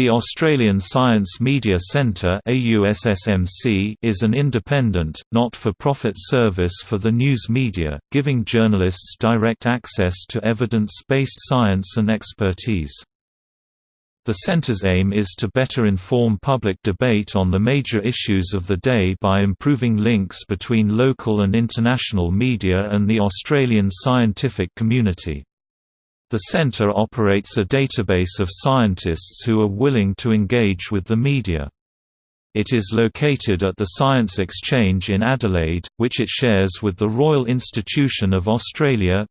The Australian Science Media Centre is an independent, not-for-profit service for the news media, giving journalists direct access to evidence-based science and expertise. The centre's aim is to better inform public debate on the major issues of the day by improving links between local and international media and the Australian scientific community. The center operates a database of scientists who are willing to engage with the media. It is located at the Science Exchange in Adelaide, which it shares with the Royal Institution of Australia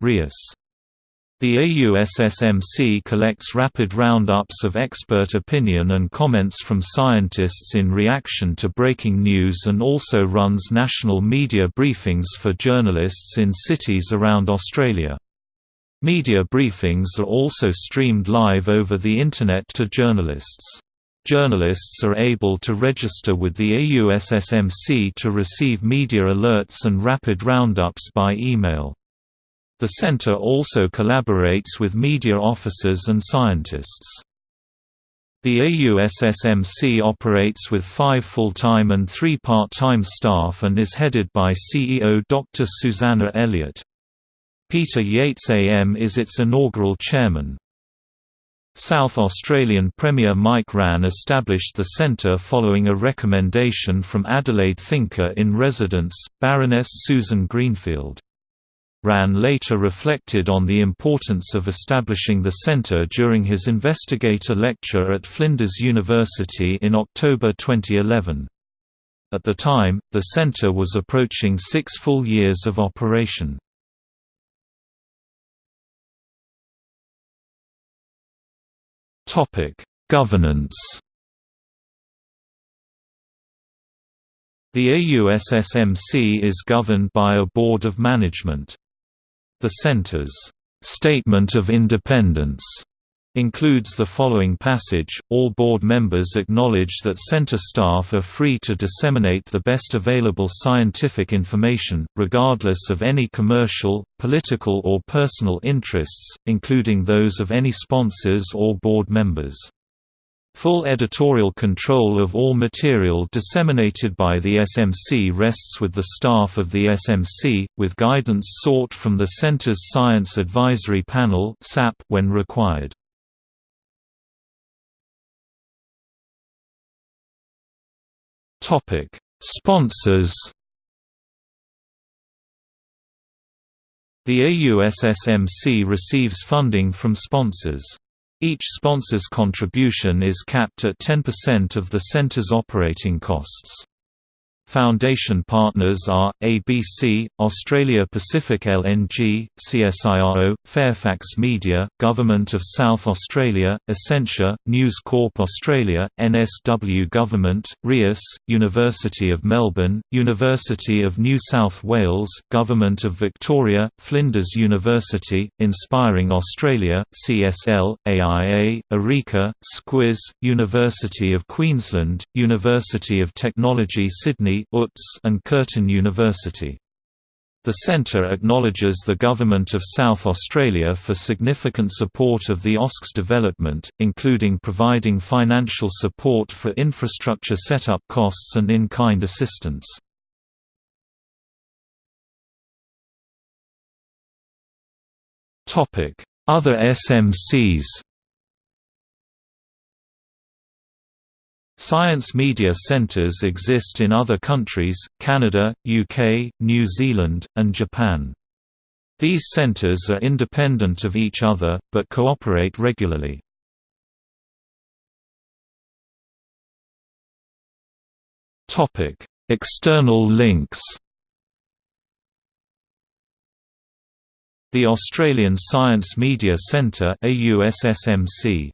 The AUSSMC collects rapid roundups of expert opinion and comments from scientists in reaction to breaking news and also runs national media briefings for journalists in cities around Australia. Media briefings are also streamed live over the Internet to journalists. Journalists are able to register with the AUSSMC to receive media alerts and rapid roundups by email. The center also collaborates with media officers and scientists. The AUSSMC operates with five full-time and three part-time staff and is headed by CEO Dr. Susannah Eliott. Peter Yates AM is its inaugural chairman. South Australian Premier Mike Rann established the centre following a recommendation from Adelaide thinker-in-residence, Baroness Susan Greenfield. Rann later reflected on the importance of establishing the centre during his investigator lecture at Flinders University in October 2011. At the time, the centre was approaching six full years of operation. Topic: Governance. The AUSSMC is governed by a board of management. The center's statement of independence includes the following passage, all board members acknowledge that center staff are free to disseminate the best available scientific information, regardless of any commercial, political or personal interests, including those of any sponsors or board members. Full editorial control of all material disseminated by the SMC rests with the staff of the SMC, with guidance sought from the Center's Science Advisory Panel when required. Topic: Sponsors. The AUSSMC receives funding from sponsors. Each sponsor's contribution is capped at 10% of the center's operating costs. Foundation partners are, ABC, Australia Pacific LNG, CSIRO, Fairfax Media, Government of South Australia, Essentia, News Corp Australia, NSW Government, RIAS, University of Melbourne, University of New South Wales, Government of Victoria, Flinders University, Inspiring Australia, CSL, AIA, Eureka, Squiz, University of Queensland, University of Technology Sydney and Curtin University. The centre acknowledges the Government of South Australia for significant support of the AUSC's development, including providing financial support for infrastructure setup costs and in-kind assistance. Other SMCs Science media centres exist in other countries, Canada, UK, New Zealand, and Japan. These centres are independent of each other, but cooperate regularly. External links The Australian Science Media Centre AUSSMC